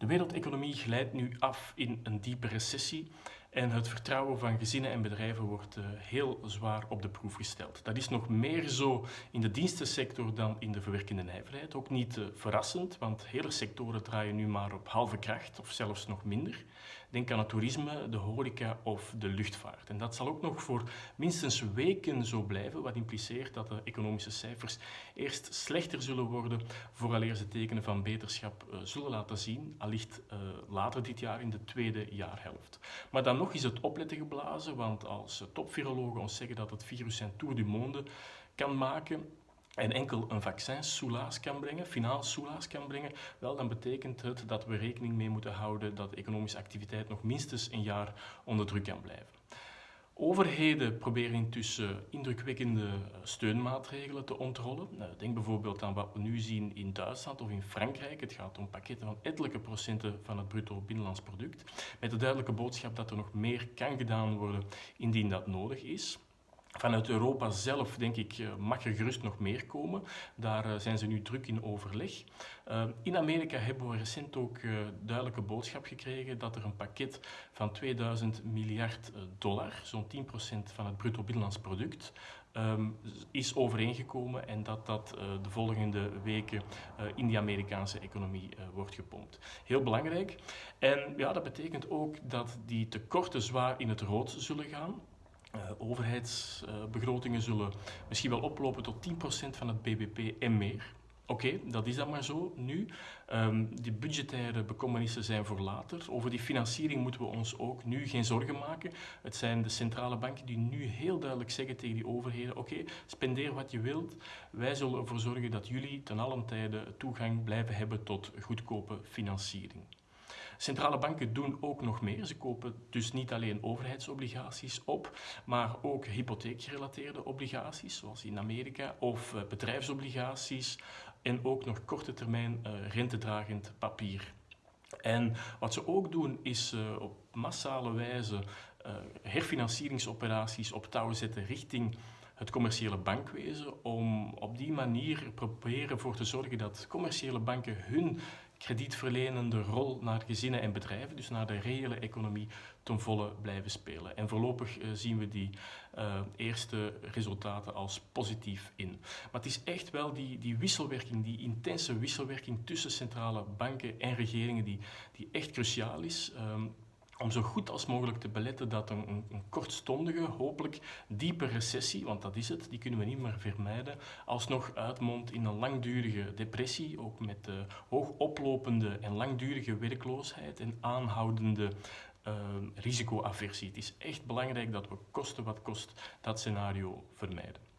De wereldeconomie glijdt nu af in een diepe recessie en het vertrouwen van gezinnen en bedrijven wordt uh, heel zwaar op de proef gesteld. Dat is nog meer zo in de dienstensector dan in de verwerkende nijverheid. Ook niet uh, verrassend, want hele sectoren draaien nu maar op halve kracht of zelfs nog minder. Denk aan het toerisme, de horeca of de luchtvaart. En dat zal ook nog voor minstens weken zo blijven, wat impliceert dat de economische cijfers eerst slechter zullen worden vooraleer ze tekenen van beterschap uh, zullen laten zien, allicht later dit jaar in de tweede jaarhelft. Maar dan nog is het opletten geblazen, want als topvirologen ons zeggen dat het virus zijn tour du monde kan maken, en enkel een vaccin soelaas kan brengen, finaal soelaas kan brengen, wel, dan betekent het dat we rekening mee moeten houden dat economische activiteit nog minstens een jaar onder druk kan blijven. Overheden proberen intussen indrukwekkende steunmaatregelen te ontrollen. Nou, denk bijvoorbeeld aan wat we nu zien in Duitsland of in Frankrijk. Het gaat om pakketten van ettelijke procenten van het bruto binnenlands product. Met de duidelijke boodschap dat er nog meer kan gedaan worden indien dat nodig is. Vanuit Europa zelf, denk ik, eh, mag er gerust nog meer komen. Daar eh, zijn ze nu druk in overleg. Eh, in Amerika hebben we recent ook duidelijke boodschap gekregen dat er een pakket van 2000 miljard dollar, zo'n 10% van het bruto binnenlands product, ehm, is overeengekomen en dat dat de volgende weken in die Amerikaanse economie wordt gepompt. Heel belangrijk. En ja, dat betekent ook dat die tekorten zwaar in het rood zullen gaan. Uh, overheidsbegrotingen zullen misschien wel oplopen tot 10% van het bbp en meer. Oké, dat is dan maar zo nu. Um, die budgettaire bekommernissen zijn voor later. Over die financiering moeten we ons ook nu geen zorgen maken. Het zijn de centrale banken die nu heel duidelijk zeggen tegen die overheden: oké, spendeer wat je wilt. Wij zullen ervoor zorgen dat jullie ten allen tijde toegang blijven hebben tot goedkope financiering. Centrale banken doen ook nog meer. Ze kopen dus niet alleen overheidsobligaties op, maar ook hypotheekgerelateerde obligaties, zoals in Amerika, of uh, bedrijfsobligaties en ook nog korte termijn uh, rentedragend papier. En wat ze ook doen is uh, op massale wijze herfinancieringsoperaties op touw zetten richting het commerciële bankwezen om op die manier proberen voor te zorgen dat commerciële banken hun kredietverlenende rol naar gezinnen en bedrijven, dus naar de reële economie, ten volle blijven spelen. En voorlopig uh, zien we die uh, eerste resultaten als positief in. Maar het is echt wel die, die wisselwerking, die intense wisselwerking tussen centrale banken en regeringen, die, die echt cruciaal is. Um, om zo goed als mogelijk te beletten dat een, een, kortstondige, hopelijk diepe recessie, want dat is het, die kunnen we niet meer vermijden, alsnog uitmondt in een langdurige depressie, ook met uh, hoog oplopende en langdurige werkloosheid en aanhoudende uh, risicoaversie. Het is echt belangrijk dat we kosten wat kost dat scenario vermijden.